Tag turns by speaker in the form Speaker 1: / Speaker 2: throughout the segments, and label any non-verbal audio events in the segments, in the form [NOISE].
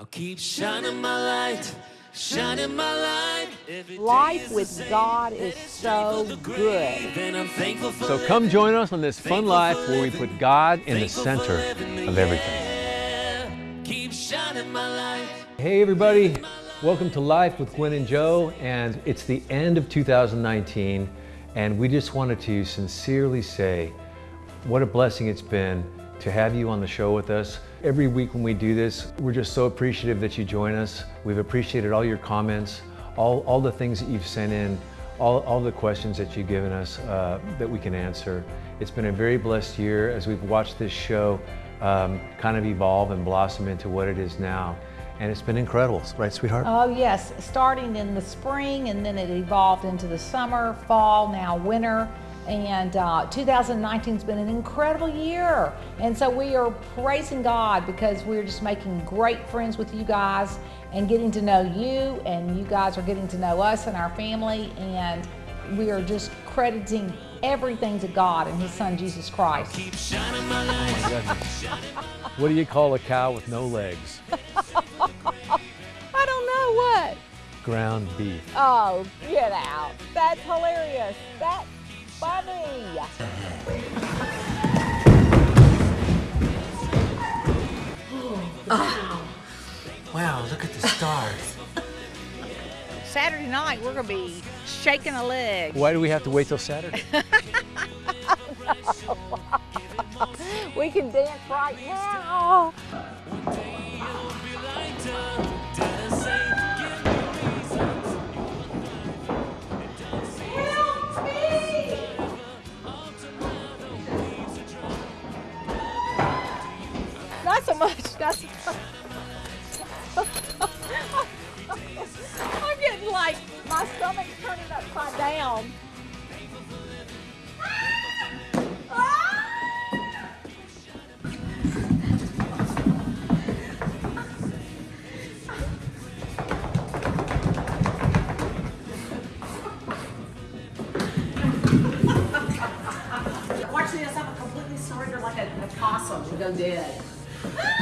Speaker 1: I'll keep shining my light, shining my light. Every day
Speaker 2: Life with. God is so good.
Speaker 1: And I'm thankful for
Speaker 3: So come join us on this fun life where we put God in the center of everything.
Speaker 1: Keep shining my light.
Speaker 3: Hey everybody, welcome to Life with Gwen and Joe, and it's the end of 2019, and we just wanted to sincerely say what a blessing it's been to have you on the show with us. Every week when we do this, we're just so appreciative that you join us. We've appreciated all your comments, all, all the things that you've sent in, all, all the questions that you've given us uh, that we can answer. It's been a very blessed year as we've watched this show um, kind of evolve and blossom into what it is now. And it's been incredible, right, sweetheart?
Speaker 2: Oh, yes, starting in the spring and then it evolved into the summer, fall, now winter. And uh, 2019 has been an incredible year. And so we are praising God because we're just making great friends with you guys and getting to know you, and you guys are getting to know us and our family. And we are just crediting everything to God and His Son, Jesus Christ.
Speaker 1: Keep shining my light.
Speaker 3: What do you call a cow with no legs?
Speaker 2: I don't know what.
Speaker 3: Ground beef.
Speaker 2: Oh, get out. That's hilarious. That's funny. [LAUGHS] Oh.
Speaker 3: Wow, look at the stars. [LAUGHS]
Speaker 2: Saturday night, we're going to be shaking a leg.
Speaker 3: Why do we have to wait till Saturday? [LAUGHS]
Speaker 2: We can dance right now. So much. Not so I'm getting like my stomach's turning upside down.
Speaker 4: Watch this, I'm completely surrender like a, a possum and go dead. [LAUGHS]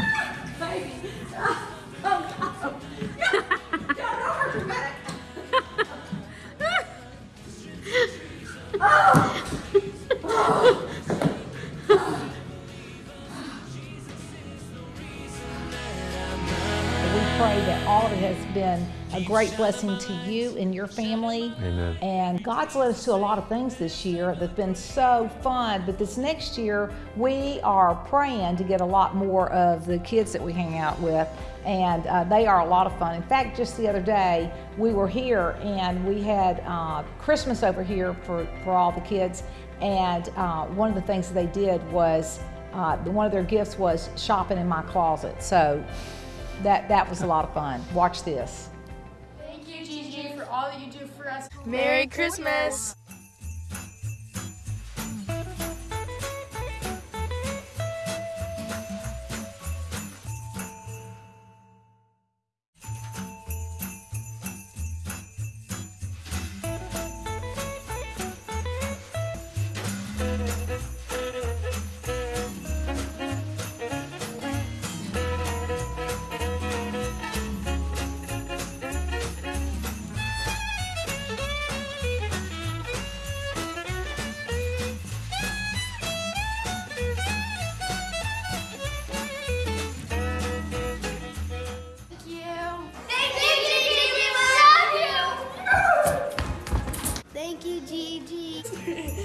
Speaker 2: pray that all of it has been a great blessing to you and your family.
Speaker 3: Amen.
Speaker 2: And God's led us to a lot of things this year that's been so fun. But this next year, we are praying to get a lot more of the kids that we hang out with. And uh, they are a lot of fun. In fact, just the other day, we were here and we had uh, Christmas over here for, for all the kids. And uh, one of the things that they did was uh, one of their gifts was shopping in my closet. So that, that was a lot of fun. Watch this.
Speaker 5: Thank you, Gigi, for all that you do for us.
Speaker 6: Merry Christmas.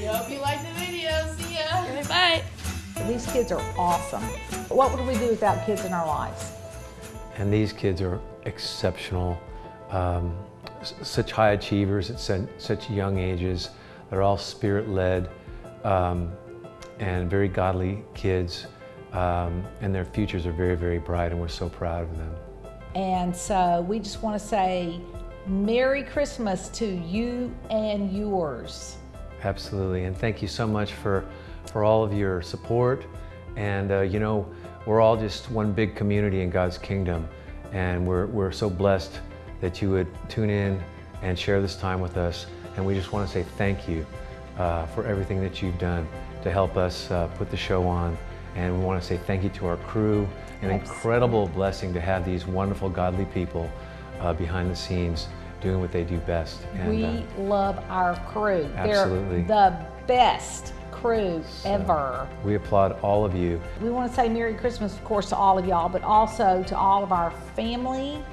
Speaker 5: We
Speaker 6: hope you liked the video. See ya. Bye.
Speaker 2: These kids are awesome. What would we do without kids in our lives?
Speaker 3: And these kids are exceptional, um, such high achievers at such, such young ages. They're all spirit-led um, and very godly kids, um, and their futures are very, very bright, and we're so proud of them.
Speaker 2: And so we just want to say Merry Christmas to you and yours.
Speaker 3: Absolutely, and thank you so much for, for all of your support. And uh, you know, we're all just one big community in God's kingdom, and we're, we're so blessed that you would tune in and share this time with us. And we just want to say thank you uh, for everything that you've done to help us uh, put the show on. And we want to say thank you to our crew an incredible blessing to have these wonderful, godly people uh, behind the scenes doing what they do best. And,
Speaker 2: we
Speaker 3: uh,
Speaker 2: love our crew.
Speaker 3: Absolutely.
Speaker 2: They're the best crew ever.
Speaker 3: we applaud all of you.
Speaker 2: We want to say Merry Christmas, of course, to all of y'all, but also to all of our family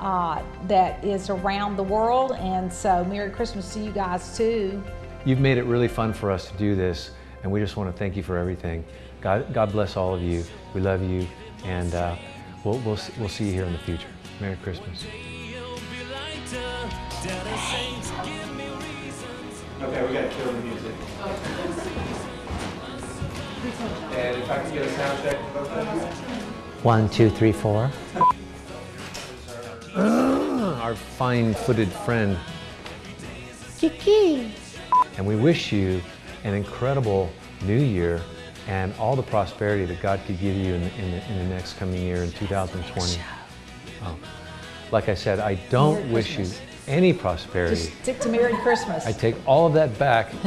Speaker 2: uh, that is around the world. And so, Merry Christmas to you guys, too.
Speaker 3: You've made it really fun for us to do this, and we just want to thank you for everything. God, God bless all of you. We love you, and uh, we'll, we'll, we'll see you here in the future. Merry Christmas. Okay, we gotta kill the music. And if I could get a sound check for both?
Speaker 7: One, two, three, four.
Speaker 3: Ah, our fine-footed friend.
Speaker 7: Kiki.
Speaker 3: And we wish you an incredible new year and all the prosperity that God could give you in, in, the, in the next coming year in 2020. Oh. Like I said, I don't
Speaker 2: Merry
Speaker 3: wish you any prosperity.
Speaker 2: Just stick to Merry Christmas.
Speaker 3: I take all of that back, [LAUGHS]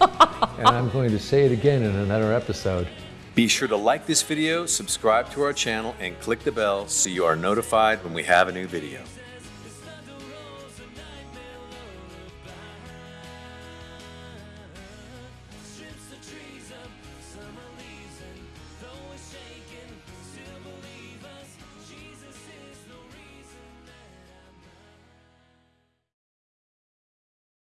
Speaker 3: and I'm going to say it again in another episode.
Speaker 8: Be sure to like this video, subscribe to our channel, and click the bell so you are notified when we have a new video.